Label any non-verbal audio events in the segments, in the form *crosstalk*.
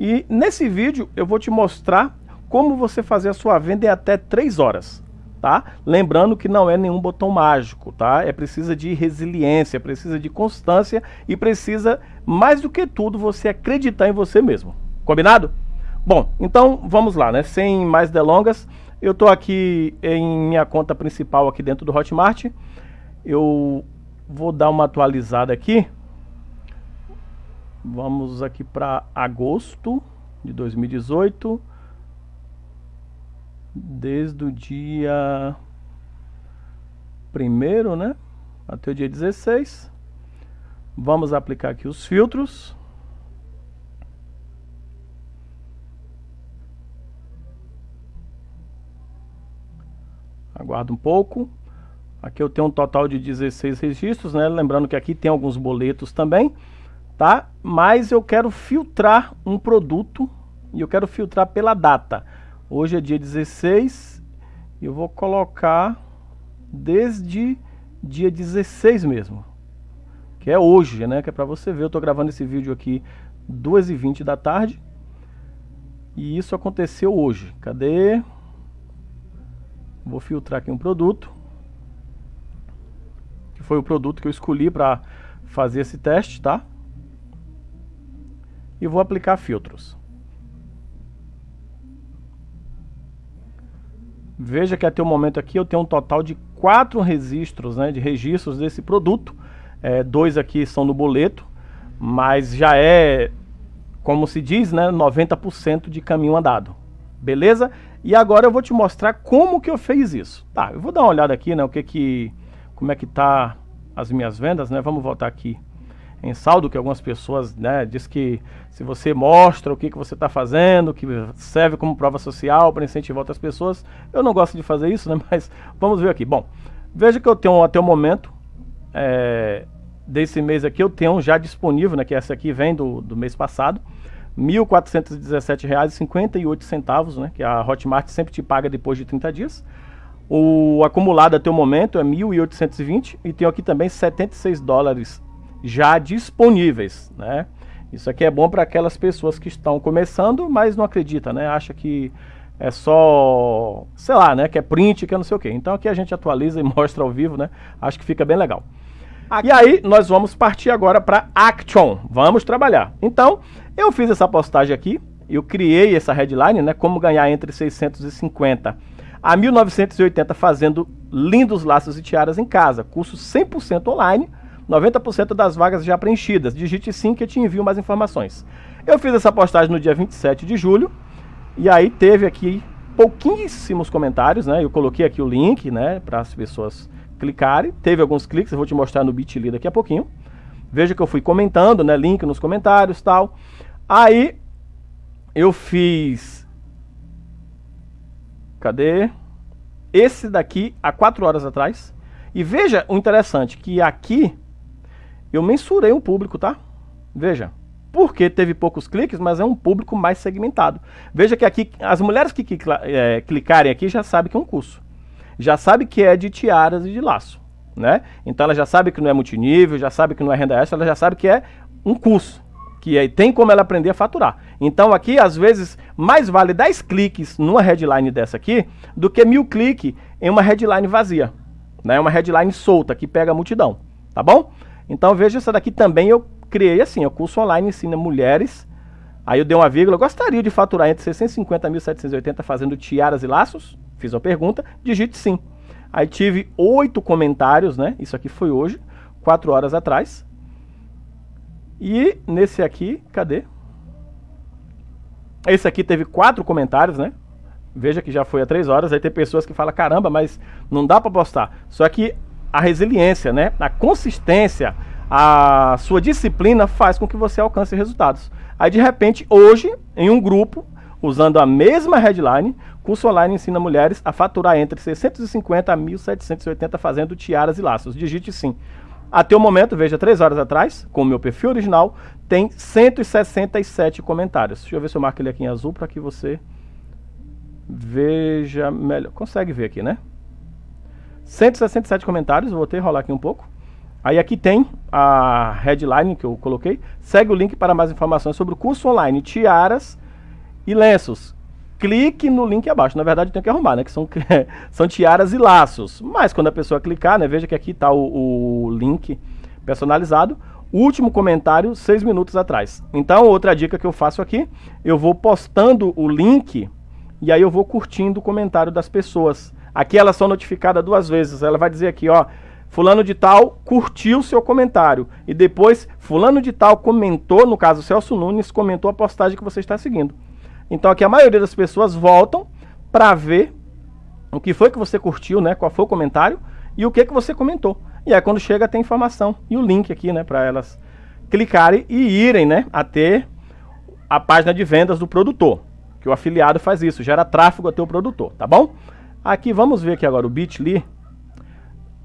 E nesse vídeo eu vou te mostrar como você fazer a sua venda em até 3 horas. Tá? Lembrando que não é nenhum botão mágico, tá? É precisa de resiliência, precisa de constância e precisa, mais do que tudo, você acreditar em você mesmo. Combinado? Bom, então vamos lá, né? Sem mais delongas, eu estou aqui em minha conta principal aqui dentro do Hotmart. Eu vou dar uma atualizada aqui. Vamos aqui para agosto de 2018. Desde o dia primeiro, né? Até o dia 16. Vamos aplicar aqui os filtros. Aguarda um pouco. Aqui eu tenho um total de 16 registros, né? Lembrando que aqui tem alguns boletos também, tá? Mas eu quero filtrar um produto e eu quero filtrar pela data. Hoje é dia 16 e eu vou colocar desde dia 16 mesmo. Que é hoje, né? Que é pra você ver. Eu tô gravando esse vídeo aqui 2h20 da tarde. E isso aconteceu hoje. Cadê? Vou filtrar aqui um produto. Que foi o produto que eu escolhi para fazer esse teste, tá? E vou aplicar filtros. Veja que até o momento aqui eu tenho um total de quatro registros, né, de registros desse produto. É, dois aqui são no boleto, mas já é, como se diz, né, 90% de caminho andado. Beleza? E agora eu vou te mostrar como que eu fiz isso. Tá, eu vou dar uma olhada aqui, né, o que que, como é que tá as minhas vendas, né? Vamos voltar aqui em saldo, que algumas pessoas, né, diz que se você mostra o que, que você está fazendo, que serve como prova social para incentivar outras pessoas, eu não gosto de fazer isso, né, *laughs* mas vamos ver aqui. Bom, veja que eu tenho até o momento, é, desse mês aqui, eu tenho já disponível, né, que essa aqui vem do, do mês passado, R$ 1.417,58, né, que a Hotmart sempre te paga depois de 30 dias. O acumulado até o momento é 1.820 e tenho aqui também 76 dólares já disponíveis, né? Isso aqui é bom para aquelas pessoas que estão começando, mas não acredita, né? Acha que é só, sei lá, né? Que é print, que é não sei o quê. Então aqui a gente atualiza e *laughs* mostra ao vivo, né? Acho que fica bem legal. Aqui. E aí nós vamos partir agora para Action. Vamos trabalhar. Então, eu fiz essa postagem aqui, eu criei essa headline, né, como ganhar entre 650 a 1980 fazendo lindos laços e tiaras em casa, curso 100% online, 90% das vagas já preenchidas. Digite sim que eu te envio mais informações. Eu fiz essa postagem no dia 27 de julho e aí teve aqui pouquíssimos comentários, né? Eu coloquei aqui o link, né, para as pessoas clicarem. Teve alguns cliques, eu vou te mostrar no Bitly daqui a pouquinho. Veja que eu fui comentando, né, link nos comentários, tal. Aí eu fiz Cadê? Esse daqui há quatro horas atrás. E veja o interessante, que aqui eu mensurei um público, tá? Veja, porque teve poucos cliques, mas é um público mais segmentado. Veja que aqui, as mulheres que, é, clicarem aqui já sabem que é um curso. Já sabe que é de tiaras e de laço, né? Então ela já sabe que não é multinível, já sabe que não é renda extra, ela já sabe que é um curso que aí tem como ela aprender a faturar. Então aqui, às vezes, mais vale 10 cliques numa headline dessa aqui, do que mil cliques em uma headline vazia. Né? Uma headline solta, que pega a multidão. Tá bom? Então veja, essa daqui também eu criei assim, o curso online ensina mulheres, aí eu dei uma vírgula, gostaria de faturar entre 650 e 1.780 fazendo tiaras e laços? Fiz uma pergunta, digite sim. Aí tive oito comentários, né? Isso aqui foi hoje, quatro horas atrás. E nesse aqui, cadê? Esse aqui teve quatro comentários, né? Veja que já foi há três horas. Aí tem pessoas que falam, caramba, mas não dá para postar. Só que a resiliência, né? A consistência, a sua disciplina faz com que você alcance resultados. Aí de repente, hoje, em um grupo, usando a mesma headline, curso online ensina mulheres a faturar entre 650 a 1.780 fazendo tiaras e laços. Digite sim. Até o momento, veja, três horas atrás, com o meu perfil original, tem 167 comentários. Deixa eu ver se eu marco ele aqui em azul para que você veja melhor. Consegue ver aqui, né? 167 comentários, vou ter rolar aqui um pouco. Aí aqui tem a headline que eu coloquei. Segue o link para mais informações sobre o curso online Tiaras e Lenços. Clique no link abaixo. Na verdade tem que arrumar, né? Que são, *laughs* são tiaras e laços. Mas quando a pessoa clicar, né? Veja que aqui está o, o link personalizado. Último comentário, seis minutos atrás. Então, outra dica que eu faço aqui, eu vou postando o link e aí eu vou curtindo o comentário das pessoas. Aqui elas são notificadas duas vezes. Ela vai dizer aqui, ó, fulano de tal curtiu seu comentário. E depois, fulano de tal comentou, no caso Celso Nunes, comentou a postagem que você está seguindo. Então aqui a maioria das pessoas voltam para ver o que foi que você curtiu, né? Qual foi o comentário e o que que você comentou. E aí quando chega tem informação e o link aqui, né, para elas clicarem e irem, né, até a página de vendas do produtor, que o afiliado faz isso, gera tráfego até o produtor, tá bom? Aqui vamos ver aqui agora o Bitly.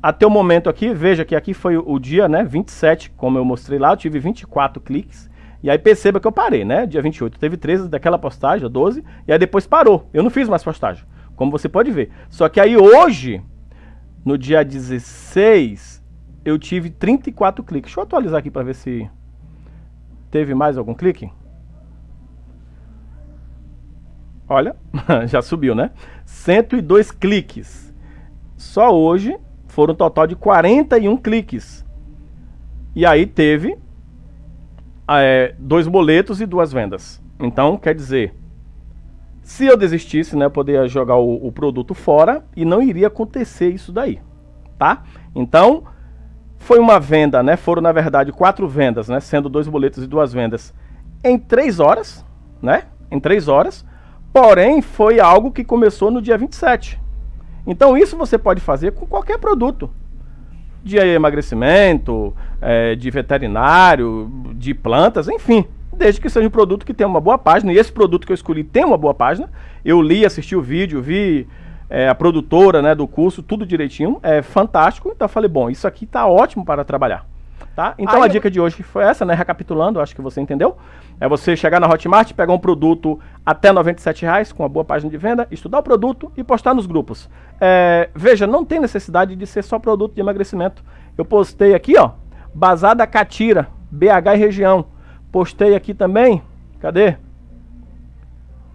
Até o momento aqui, veja que aqui foi o dia, né, 27, como eu mostrei lá, eu tive 24 cliques. E aí perceba que eu parei, né? Dia 28 teve 13 daquela postagem, 12, e aí depois parou. Eu não fiz mais postagem, como você pode ver. Só que aí hoje, no dia 16, eu tive 34 cliques. Deixa eu atualizar aqui para ver se teve mais algum clique. Olha, *laughs* já subiu, né? 102 cliques. Só hoje foram um total de 41 cliques. E aí teve é, dois boletos e duas vendas. Então, quer dizer, se eu desistisse, né, eu poderia jogar o, o, produto fora e não iria acontecer isso daí, tá? Então, foi uma venda, né? Foram, na verdade, quatro vendas, né? Sendo dois boletos e duas vendas em três horas, né? Em três horas. Porém, foi algo que começou no dia 27. Então, isso você pode fazer com qualquer produto. De emagrecimento, é, de veterinário, de plantas, enfim. Desde que seja um produto que tenha uma boa página, e esse produto que eu escolhi tem uma boa página, eu li, assisti o vídeo, vi é, a produtora né, do curso, tudo direitinho, é fantástico, então falei, bom, isso aqui está ótimo para trabalhar. Tá? Então Aí a dica de hoje foi essa, né? Recapitulando, acho que você entendeu. É você chegar na Hotmart, pegar um produto até R$ reais com uma boa página de venda, estudar o produto e postar nos grupos. É, veja, não tem necessidade de ser só produto de emagrecimento. Eu postei aqui, ó, Bazar da Catira, BH e região. Postei aqui também, cadê?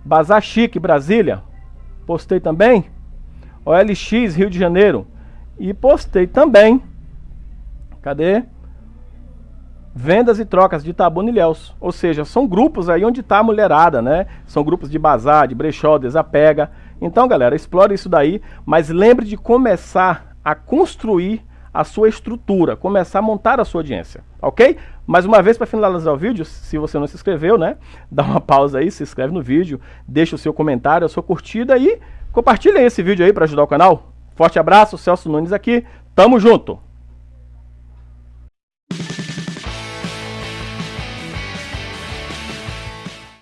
Bazar Chique, Brasília. Postei também. OLX, Rio de Janeiro. E postei também, cadê? Vendas e trocas de Itabuna e Ilhéus. Ou seja, são grupos aí onde está a mulherada, né? São grupos de bazar, de brechó, desapega. Então, galera, explore isso daí, mas lembre de começar a construir a sua estrutura, começar a montar a sua audiência, ok? Mais uma vez, para finalizar o vídeo, se você não se inscreveu, né? *laughs* Dá uma pausa aí, se inscreve no vídeo, deixa o seu comentário, a sua curtida e compartilha esse vídeo aí para ajudar o canal. Forte abraço, Celso Nunes aqui, tamo junto!